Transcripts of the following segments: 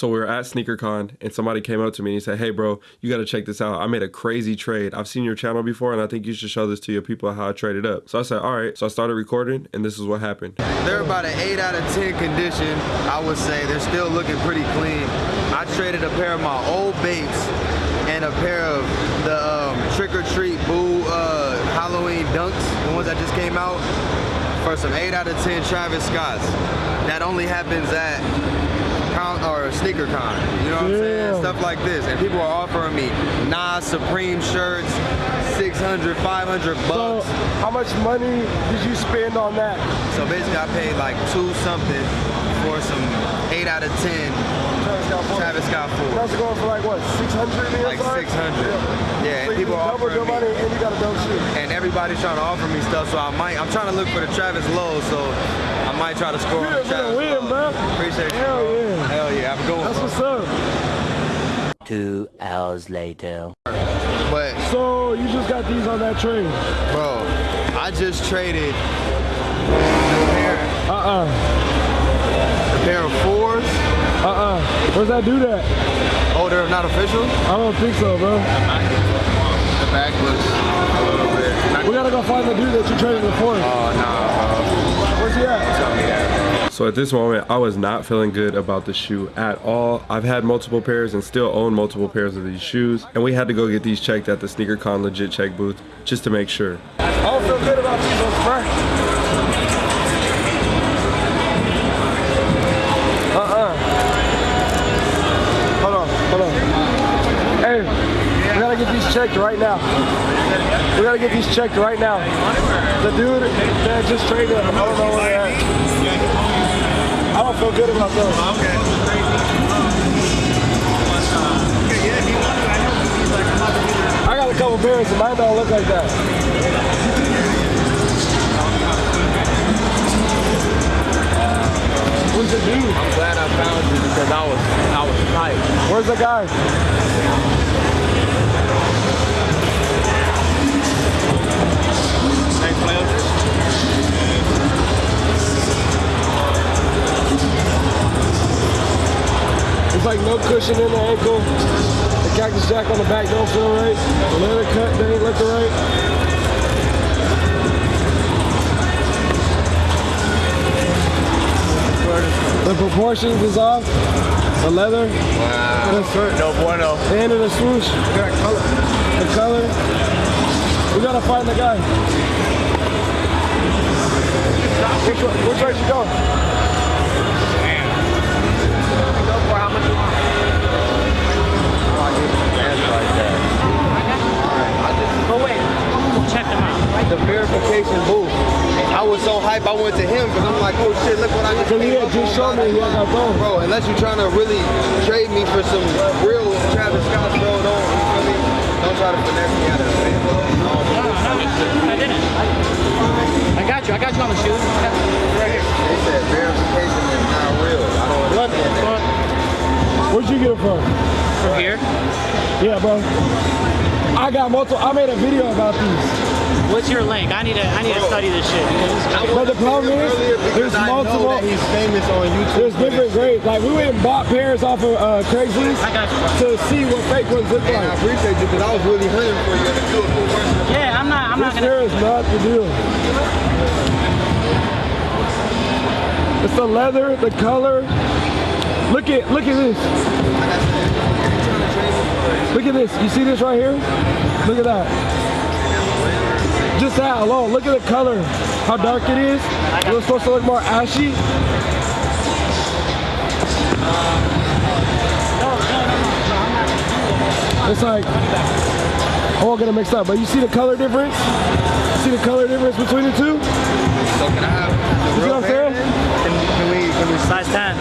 So we were at SneakerCon and somebody came up to me and he said, Hey bro, you gotta check this out. I made a crazy trade. I've seen your channel before and I think you should show this to your people how I traded up. So I said, all right. So I started recording and this is what happened. They're about an 8 out of 10 condition, I would say. They're still looking pretty clean. I traded a pair of my old Bates and a pair of the um, Trick or Treat Boo uh, Halloween Dunks, the ones that just came out, for some 8 out of 10 Travis Scotts. That only happens at con or sneaker con. You know what I'm saying? Stuff like this. And people are offering me Nas Supreme shirts, 600, 500 bucks. So how much money did you spend on that? So basically I paid like two something for some 8 out of 10 Travis Scott four. Travis Scott 4. That's going for like what, 600 Like 600. Yeah, So and people are offering me. and you got a dope shoe. And everybody's trying to offer me stuff, so I might, I'm trying to look for the Travis Low, so might try to score on You're the gonna Travis win, bro. Appreciate you. Hell yeah. Hell yeah, I'm going That's for what's it. up. Two hours later. But, So you just got these on that trade. bro, I just traded a pair, Uh-uh. a pair of fours. Uh-uh. Where's that do that? Oh, they're not official? I don't think so, bro. The back looks a little bit. We gotta go find the dude that you traded it for. Oh, nah, Where's he at? Tell me that. So at this moment, I was not feeling good about the shoe at all. I've had multiple pairs and still own multiple pairs of these shoes. And we had to go get these checked at the SneakerCon legit check booth just to make sure. Checked right now. We gotta get these checked right now. The dude that just traded, I don't know where at. I don't feel good about those. I got a couple pairs and mine don't look like that. What's the dude? I'm glad I found you because I was, I was tight. Where's the guy? Cushion in the ankle. The cactus jack on the back don't feel right. The leather cut they ain't looking right. The proportions is off. The leather. Wow. No bueno. And the swoosh. got The color. We gotta find the guy. Which, way- which way you go? The verification booth. I was so hype, I went to him because I'm like, oh shit, look what I just Cause he had just on. showed me he had got thrown. Bro, unless you're trying to really trade me for some real Travis Scott, bro, don't, you feel me? Don't try to finesse me out of the No, no, I didn't. I got you. I got you on the shoes. Right here. They said verification is not real. I don't Look, understand that. Where'd you get it from? From here. Yeah, bro. I got multiple. I made a video about these. What's your link? I need to. I need to study this shit. But the problem is, there's multiple. he's famous on YouTube. There's different grades. Like we went and bought pairs off of uh, Craigslist I got you. to see what fake ones look like. I appreciate you because I was really hunting for you to do a cool version. Yeah, I'm not. I'm not This gonna. pair is not the deal. It's the leather, the color. Look at look at this. Look at this. You see this right here? Look at that. Just that alone. Look at the color. How dark it is. It was supposed to look more ashy. It's like I won't get it mixed up, but you see the color difference? See the color difference between the two? So can I have the see real what I'm saying? Can, can we, can we Size 10.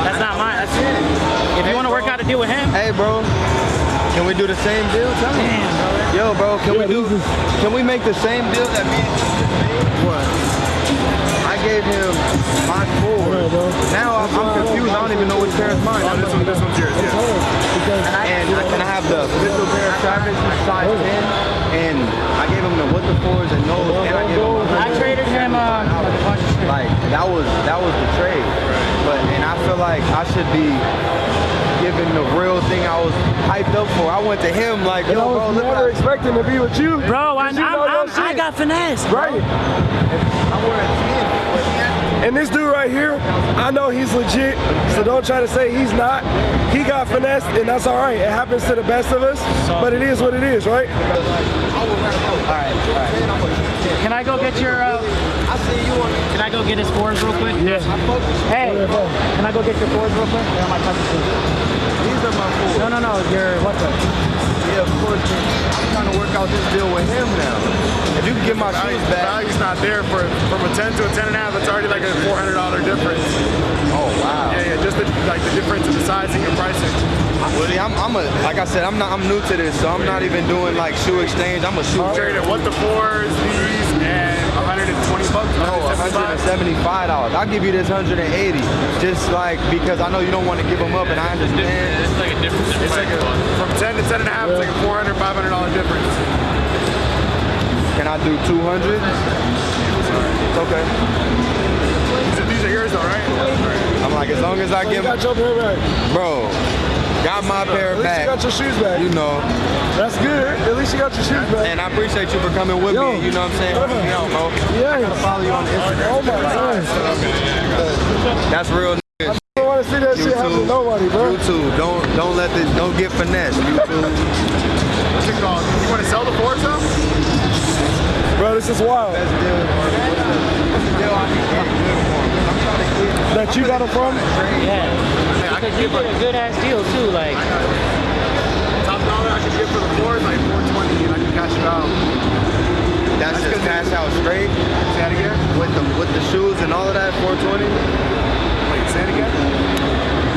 That's not mine. That's If you want to work out a deal with him, Hey, bro. Can we do the same deal? Tell me. Yo, bro, can Yeah, we do? is- Can we make the same deal that me and you just made? What? I gave him my four. Alright, bro. Now I'm, I'm confused. I don't even know which pair is mine. this one, this one's yours. It's hard because And I can I have the official pair of Travis, size 10, and I gave him the what the fours and those, and I gave him. I traded him uh, a bunch of shit. Like that was that was the trade, but and I feel like I should be hyped up for. I went to him like, yo, And I bro, was look never like expecting to be with you. Bro, I, 'Cause you know I'm, I'm, I got finesse. Right. I'm wearing And this dude right here, I know he's legit, so don't try to say he's not. He got finessed, and that's all right. It happens to the best of us, but it is what it is, right? Can I go get your, uh, I see you on can I go get his fours real quick? Yeah. Hey, can I go get your fours real quick? They're my cousin's No, no, no, your, what's up? Yeah, of course. I'm trying to work out this deal with him now. If you can get my shoes The back. value's not there for from a 10 to a 10 and a half. It's already like a $400 difference. Oh wow. Yeah, yeah, just the, like the difference in the sizing and pricing. See, I'm, I'm a like I said, I'm not I'm new to this, so I'm not even doing like shoe exchange. I'm a shoe trader. what the fours, these, and 120 bucks. No, 175. $175. I'll give you this 180. Just like because I know you don't want to give them up, and I understand. It's like a difference. It's like a, from 10 to 10 and a half, it's like a 400 $500 difference. Can I do 200? It's okay. These are, yours though, right? I'm like, as long as I oh, You give, got your bro, got my pair At least you got back. your shoes back. You know, That's good. At least you got your shoes back. and I appreciate you for coming with Yo. me. You know what I'm saying? Brother. You don't know. Yeah. Follow you on Instagram. Oh my god. That's real. nigga. I don't want to see that shit happen to nobody, bro. YouTube, don't don't let this don't get finessed. YouTube. What's it called? You want to sell the fours though? Bro, this is wild. Best deal. What's the deal I can get good for him? I'm trying to get That you got them from? Yeah. I Because you give did a good ass deal too, like. top dollar I can get for the fours like 420 and I can cash it out. that's just cash out straight Say that again? with the with the shoes and all of that 420. Wait, say it again?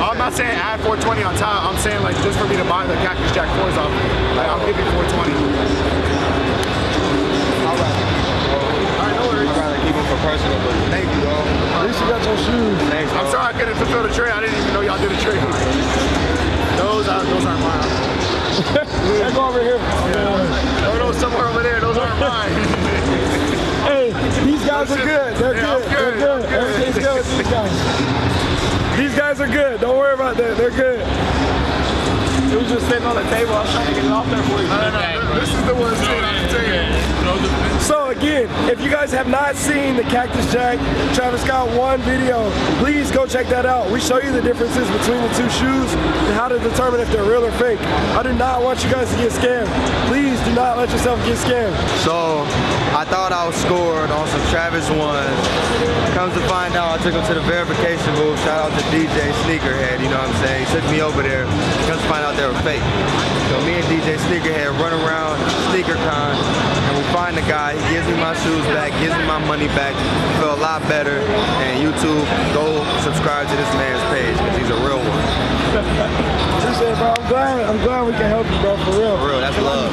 Oh, I'm not saying add 420 on top. I'm saying like just for me to buy the Cactus Jack 4s off. Like I'll give you 420. Personal, but thank you, bro. At least you got your shoes. Thanks, bro. I'm sorry I couldn't fulfill the trade. I didn't even know y'all did a trade. Those are those aren't mine. Hey, go over here. Oh, those somewhere over there. Those aren't mine. Hey, these guys are good. They're Yeah, I'm good. They're good. good. I'm good. Everything's good with these guys. These guys are good. Don't worry about that. They're good. It was just sitting on the table. I was trying to get it off there for you. No, no, no. This is the one sitting on the table. So again, if you guys have not seen the Cactus Jack Travis Scott one video, please go check that out. We show you the differences between the two shoes and how to determine if they're real or fake. I do not want you guys to get scammed. Please not let yourself get scammed. So I thought I was scored on some Travis ones. Comes to find out, I took him to the verification booth. Shout out to DJ Sneakerhead, you know what I'm saying? He took me over there. Comes to find out they were fake. So me and DJ Sneakerhead run around SneakerCon and we find the guy. He gives me my shoes back, gives me my money back. Feel a lot better. And YouTube, go subscribe to this man's page because he's a real one. Bro. I'm glad. I'm glad we can help you, bro. For real. For real.